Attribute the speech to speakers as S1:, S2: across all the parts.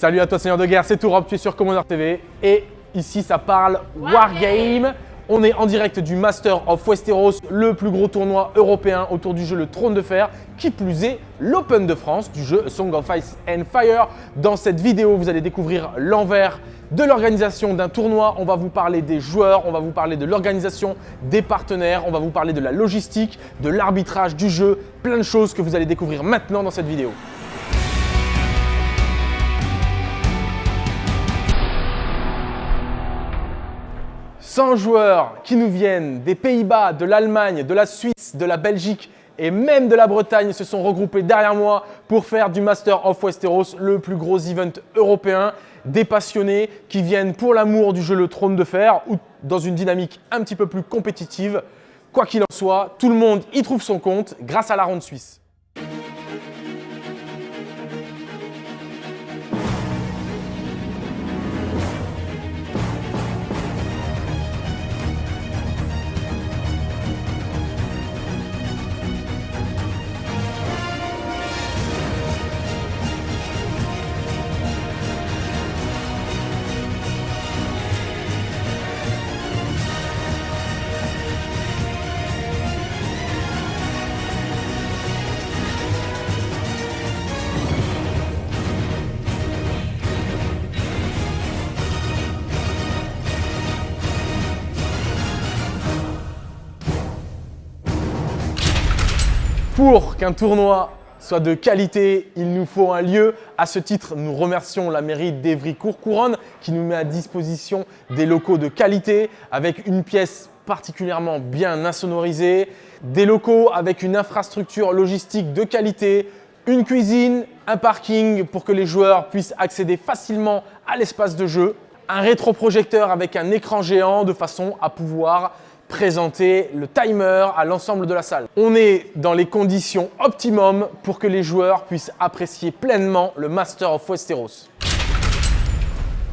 S1: Salut à toi Seigneur de Guerre, c'est Tourop, tu es sur Commander TV et ici ça parle Wargame. On est en direct du Master of Westeros, le plus gros tournoi européen autour du jeu Le Trône de Fer, qui plus est l'Open de France du jeu Song of Ice and Fire. Dans cette vidéo, vous allez découvrir l'envers de l'organisation d'un tournoi. On va vous parler des joueurs, on va vous parler de l'organisation, des partenaires, on va vous parler de la logistique, de l'arbitrage du jeu, plein de choses que vous allez découvrir maintenant dans cette vidéo. 100 joueurs qui nous viennent des Pays-Bas, de l'Allemagne, de la Suisse, de la Belgique et même de la Bretagne se sont regroupés derrière moi pour faire du Master of Westeros le plus gros event européen. Des passionnés qui viennent pour l'amour du jeu Le Trône de Fer ou dans une dynamique un petit peu plus compétitive. Quoi qu'il en soit, tout le monde y trouve son compte grâce à la ronde suisse. Pour qu'un tournoi soit de qualité, il nous faut un lieu. À ce titre, nous remercions la mairie d'Evry-Courcouronne qui nous met à disposition des locaux de qualité avec une pièce particulièrement bien insonorisée, des locaux avec une infrastructure logistique de qualité, une cuisine, un parking pour que les joueurs puissent accéder facilement à l'espace de jeu, un rétroprojecteur avec un écran géant de façon à pouvoir présenter le timer à l'ensemble de la salle. On est dans les conditions optimum pour que les joueurs puissent apprécier pleinement le Master of Westeros.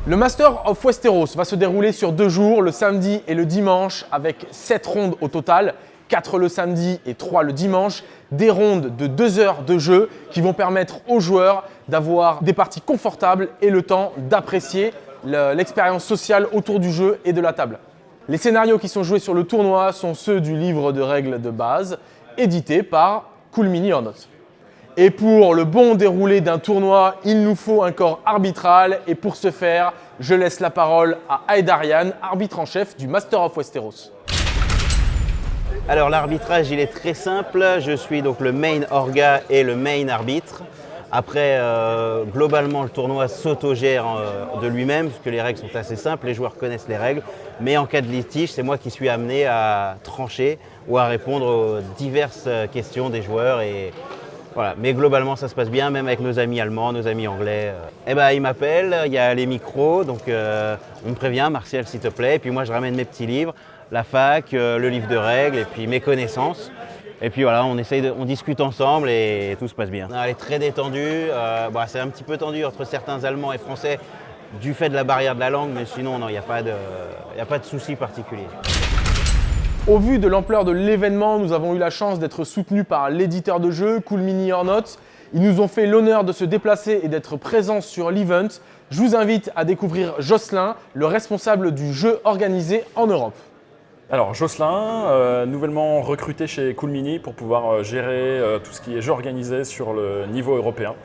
S1: Le Master of Westeros va se dérouler sur deux jours, le samedi et le dimanche, avec 7 rondes au total, 4 le samedi et 3 le dimanche, des rondes de 2 heures de jeu qui vont permettre aux joueurs d'avoir des parties confortables et le temps d'apprécier l'expérience sociale autour du jeu et de la table. Les scénarios qui sont joués sur le tournoi sont ceux du livre de règles de base, édité par Cool Mini or Not. Et pour le bon déroulé d'un tournoi, il nous faut un corps arbitral. Et pour ce faire, je laisse la parole à Aedarian, arbitre en chef du Master of Westeros.
S2: Alors l'arbitrage, il est très simple. Je suis donc le main orga et le main arbitre. Après, euh, globalement, le tournoi s'autogère euh, de lui-même, puisque les règles sont assez simples, les joueurs connaissent les règles. Mais en cas de litige, c'est moi qui suis amené à trancher ou à répondre aux diverses euh, questions des joueurs. Et, voilà. Mais globalement, ça se passe bien, même avec nos amis allemands, nos amis anglais. Eh ben, ils m'appellent, il y a les micros, donc on me prévient, Martial, s'il te plaît. Et puis moi, je ramène mes petits livres, la fac, le livre de règles et puis mes connaissances. Et puis voilà, on essaye, de, on discute ensemble et tout se passe bien. Elle est très détendue. Euh, bah, c'est un petit peu tendu entre certains Allemands et Français du fait de la barrière de la langue, mais sinon, il n'y a pas de, a pas de souci particulier.
S1: Au vu de l'ampleur de l'événement, nous avons eu la chance d'être soutenus par l'éditeur de jeu, Cool Mini or Not. Ils nous ont fait l'honneur de se déplacer et d'être présents sur l'event. Je vous invite à découvrir Jocelyn, le responsable du jeu organisé en Europe.
S3: Alors Jocelyn, euh, nouvellement recruté chez Coolmini pour pouvoir euh, gérer euh, tout ce qui est jeu organisé sur le niveau européen.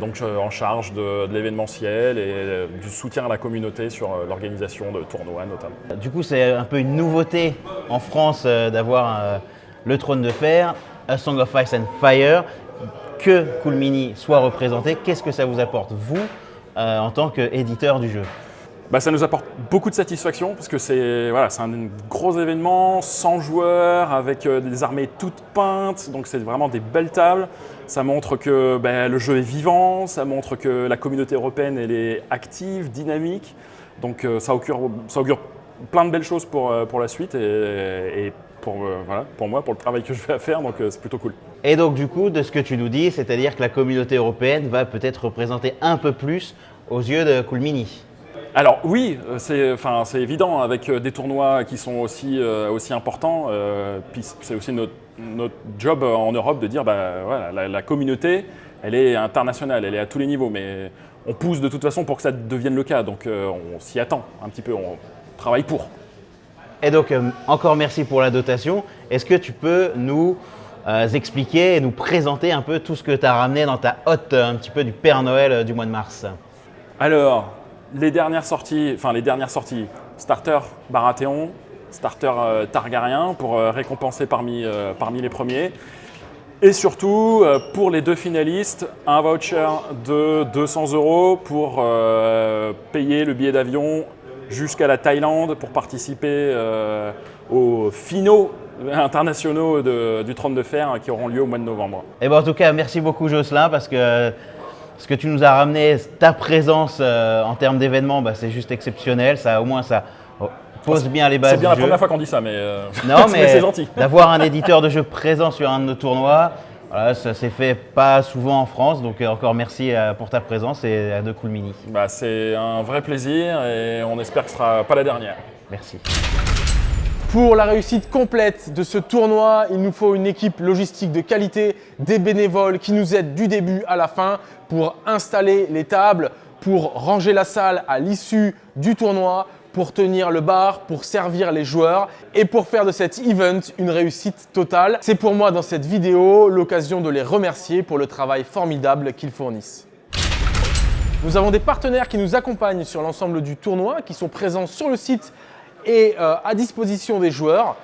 S3: donc en charge de, l'événementiel et du soutien à la communauté sur l'organisation de tournois notamment.
S2: Du coup c'est un peu une nouveauté en France d'avoir le trône de fer, A Song of Ice and Fire, que Coolmini soit représenté. Qu'est-ce que ça vous apporte vous en tant qu'éditeur du jeu?
S3: Bah, ça nous apporte beaucoup de satisfaction parce que c'est voilà, un gros événement, 100 joueurs avec euh, des armées toutes peintes, donc c'est vraiment des belles tables. Ça montre que bah, le jeu est vivant, ça montre que la communauté européenne elle est active, dynamique. Donc euh, ça, augure, ça, augure, plein de belles choses pour, euh, pour la suite et, pour, voilà, pour moi, pour le travail que je vais faire, donc c'est plutôt cool.
S2: Et donc du coup, de ce que tu nous dis, c'est-à-dire que la communauté européenne va peut-être représenter un peu plus aux yeux de Coolmini
S3: alors oui, euh, c'est évident, avec euh, des tournois qui sont aussi, euh, aussi importants, c'est aussi notre, job en Europe de dire bah, voilà, la, communauté, elle est internationale, elle est à tous les niveaux, mais on pousse de toute façon pour que ça devienne le cas. Donc euh, on s'y attend un petit peu, on travaille pour.
S2: Et donc, encore merci pour la dotation. Est-ce que tu peux nous expliquer et nous présenter un peu tout ce que tu as ramené dans ta hotte un petit peu du Père Noël du mois de mars?
S3: Alors, les dernières sorties, enfin les dernières sorties, starter Baratheon, starter Targaryen pour récompenser parmi, parmi les premiers. Et surtout, euh, pour les deux finalistes, un voucher de 200 euros pour euh, payer le billet d'avion jusqu'à la Thaïlande pour participer euh, aux finaux internationaux du trône de fer qui auront lieu au mois de novembre.
S2: Et eh bon, en tout cas, merci beaucoup Jocelyn parce que ce que tu nous as ramené, ta présence en termes d'événements, bah, c'est juste exceptionnel. Ça, au moins, ça pose bien les bases.
S3: C'est bien la première fois qu'on dit ça, mais, euh,
S2: non, mais, c'est gentil. D'avoir un éditeur de jeu présent sur un de nos tournois, voilà, ça s'est fait pas souvent en France, donc euh, encore merci euh, pour ta présence et à De Cool Mini.
S3: Bah, c'est un vrai plaisir et on espère que ce sera pas la dernière.
S2: Merci.
S1: Pour la réussite complète de ce tournoi, il nous faut une équipe logistique de qualité, des bénévoles qui nous aident du début à la fin pour installer les tables, pour ranger la salle à l'issue du tournoi, pour tenir le bar, pour servir les joueurs et pour faire de cet event une réussite totale. C'est pour moi dans cette vidéo l'occasion de les remercier pour le travail formidable qu'ils fournissent. Nous avons des partenaires qui nous accompagnent sur l'ensemble du tournoi, qui sont présents sur le site et euh, à disposition des joueurs.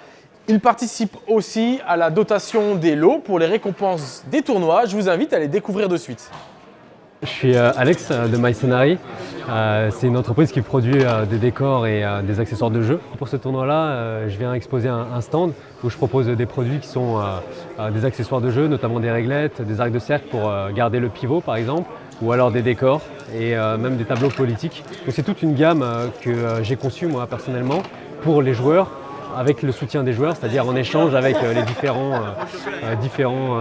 S1: Ils participent aussi à la dotation des lots pour les récompenses des tournois. Je vous invite à les découvrir de suite.
S4: Je suis euh, Alex euh, de MyScenary. Euh, c'est une entreprise qui produit des décors et des accessoires de jeu. Pour ce tournoi-là, je viens exposer un stand où je propose des produits qui sont des accessoires de jeu, notamment des réglettes, des arcs de cercle pour garder le pivot par exemple, ou alors des décors et même des tableaux politiques. c'est toute une gamme que j'ai conçue moi personnellement pour les joueurs avec le soutien des joueurs, c'est-à-dire en échange avec euh, les différents, euh, euh, différents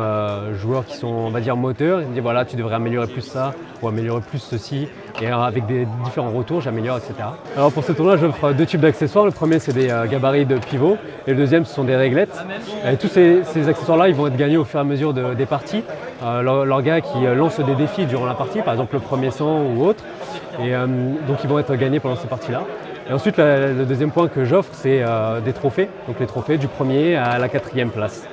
S4: joueurs qui sont, on va dire, moteurs. Ils me disent voilà, tu devrais améliorer plus ça ou améliorer plus ceci. Et avec des différents retours, j'améliore, etc. Alors pour ce tournoi, j'offre deux types d'accessoires. Le premier, c'est des gabarits de pivot et le deuxième, ce sont des réglettes. Et tous ces, accessoires-là, ils vont être gagnés au fur et à mesure des parties. leurs gars qui lancent des défis durant la partie, par exemple le premier sang ou autre. Et donc ils vont être gagnés pendant ces parties-là. Et ensuite, le deuxième point que j'offre, c'est euh, des trophées. Donc les trophées du premier à la quatrième place.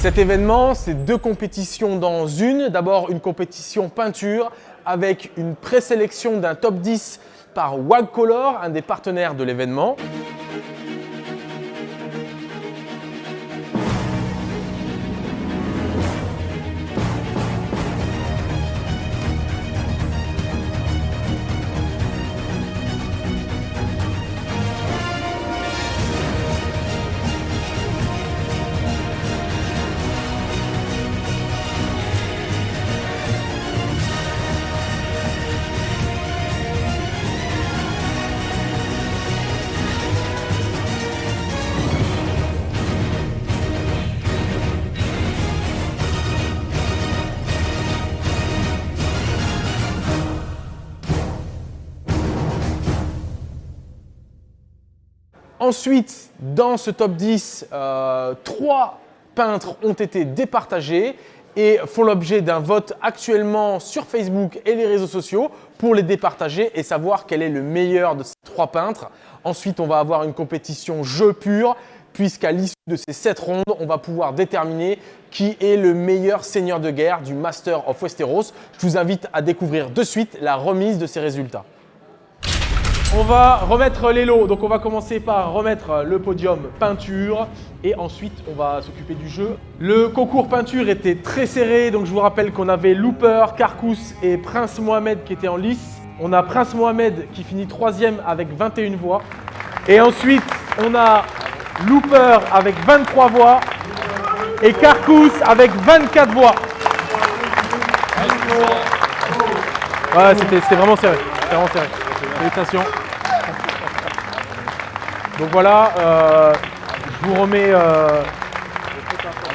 S1: Cet événement, c'est deux compétitions dans une. D'abord, une compétition peinture avec une présélection d'un top 10 par Wagcolor, un des partenaires de l'événement. Ensuite, dans ce top 10, euh, trois peintres ont été départagés et font l'objet d'un vote actuellement sur Facebook et les réseaux sociaux pour les départager et savoir quel est le meilleur de ces trois peintres. Ensuite, on va avoir une compétition jeu pur puisqu'à l'issue de ces sept rondes, on va pouvoir déterminer qui est le meilleur seigneur de guerre du Master of Westeros. Je vous invite à découvrir de suite la remise de ces résultats. On va remettre les lots. Donc on va commencer par remettre le podium peinture et ensuite on va s'occuper du jeu. Le concours peinture était très serré, donc je vous rappelle qu'on avait Looper, Carcous et Prince Mohamed qui étaient en lice. on a Prince Mohamed qui finit troisième avec 21 voix. Et ensuite, on a Looper avec 23 voix et Carcous avec 24 voix. Ouais, c'était vraiment serré. Vraiment serré. Félicitations. Donc voilà, euh, je vous remets euh,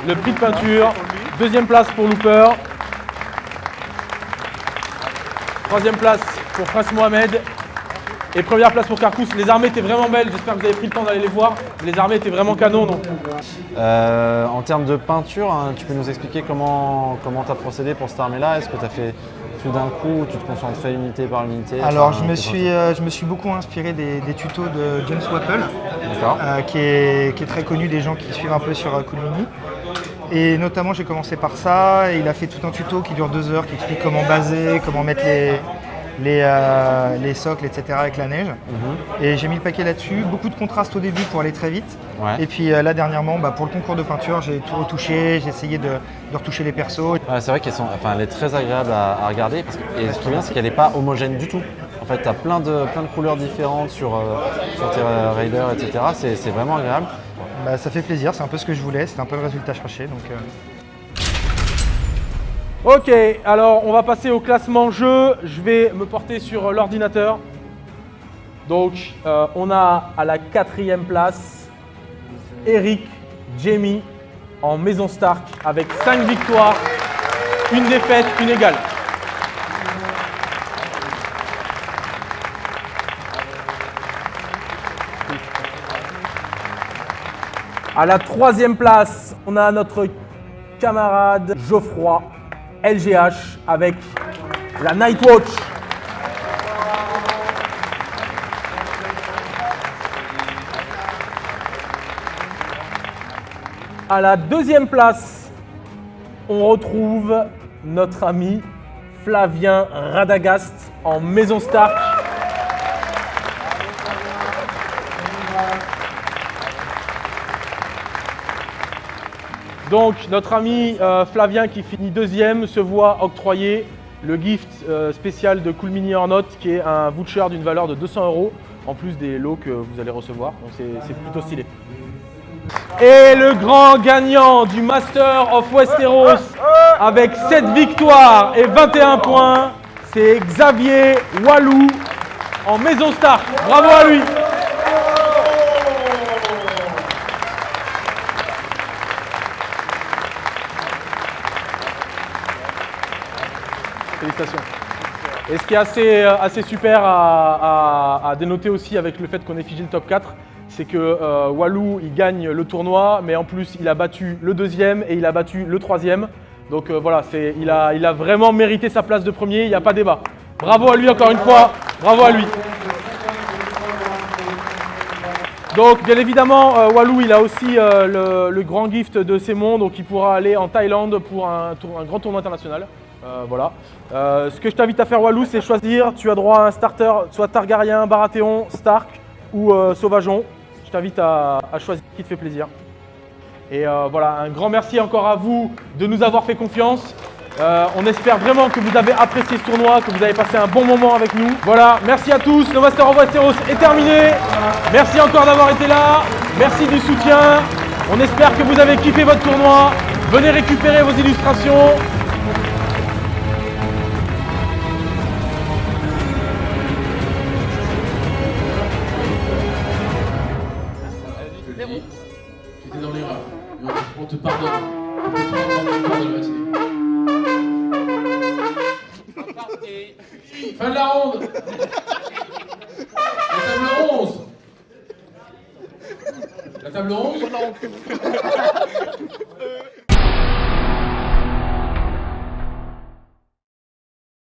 S1: le prix de peinture. Deuxième place pour Looper. Troisième place pour Prince Mohamed. Et première place pour Carcous. Les armées étaient vraiment belles. J'espère que vous avez pris le temps d'aller les voir. Les armées étaient vraiment canon. Donc
S5: Euh, en termes de peinture, hein, tu peux nous expliquer comment tu as procédé pour cette armée-là? Est-ce que tu as fait tout d'un coup ou tu te concentrais unité par unité
S6: Alors,
S5: Enfin,
S6: je me, suis, euh, je me suis beaucoup inspiré des, des tutos de James Wappel, euh, qui, est, qui est très connu des gens qui suivent un peu sur euh, Coolmini. Et notamment, j'ai commencé par ça. Et il a fait tout un tuto qui dure deux heures, qui explique comment baser, comment mettre les, les, euh, les socles, etc. avec la neige. Et j'ai mis le paquet là-dessus. Beaucoup de contraste au début pour aller très vite.
S5: Ouais.
S6: Et puis euh, là, dernièrement, bah, pour le concours de peinture, j'ai tout retouché. J'ai essayé de, de retoucher les persos.
S5: C'est vrai qu'elle sont- enfin, est très agréable à, à regarder. Parce que, et ce qui est bien, c'est qu'elle n'est pas homogène du tout. En fait, tu as plein de, plein de couleurs différentes sur, euh, sur tes euh, raiders, etc. C'est c'est vraiment agréable.
S6: Bah, ça fait plaisir, c'est un peu ce que je voulais. C'est un peu le résultat cherché. Donc, euh,
S1: Ok, alors on va passer au classement jeu. Je vais me porter sur l'ordinateur. Donc euh, on a à la quatrième place Eric Jamie en Maison Stark avec 5 victoires, une défaite, une égale. À la troisième place, on a notre camarade Geoffroy LGH avec la Nightwatch. À la deuxième place, on retrouve notre ami Flavien Radagast en Maison Stark. Donc notre ami euh, Flavien qui finit deuxième se voit octroyer le gift euh, spécial de Cool Mini or Not qui est un voucher d'une valeur de 200 euros en plus des lots que vous allez recevoir. Donc c'est plutôt stylé. Et le grand gagnant du Master of Westeros avec 7 victoires et 21 points, c'est Xavier Walou en Maison Stark. Bravo à lui Félicitations. Et ce qui est assez, euh, assez super à, à- à dénoter aussi avec le fait qu'on ait figé le top 4, c'est que euh, Walou il gagne le tournoi, mais en plus il a battu le deuxième et il a battu le troisième. Donc euh, voilà, il, a, il a vraiment mérité sa place de premier, il n'y a pas débat. Bravo à lui encore une fois, bravo à lui. Donc bien évidemment, euh, Walou il a aussi euh, le, grand gift de Sémon, donc il pourra aller en Thaïlande pour un, grand tournoi international. Euh, voilà. Ce que je t'invite à faire Walou, c'est choisir. Tu as droit à un starter, soit Targaryen, Baratheon, Stark ou Sauvageon. T'invite à, à choisir qui te fait plaisir. Et euh, voilà, un grand merci encore à vous de nous avoir fait confiance. Euh, on espère vraiment que vous avez apprécié ce tournoi, que vous avez passé un bon moment avec nous. Voilà, merci à tous. Le Master of Westeros est terminé. Merci encore d'avoir été là. Merci du soutien. On espère que vous avez kiffé votre tournoi. Venez récupérer vos illustrations.
S7: T'étais dans l'erreur. On te pardonne. On te pardonne la matinée. Fin de la ronde La table 11 La table 11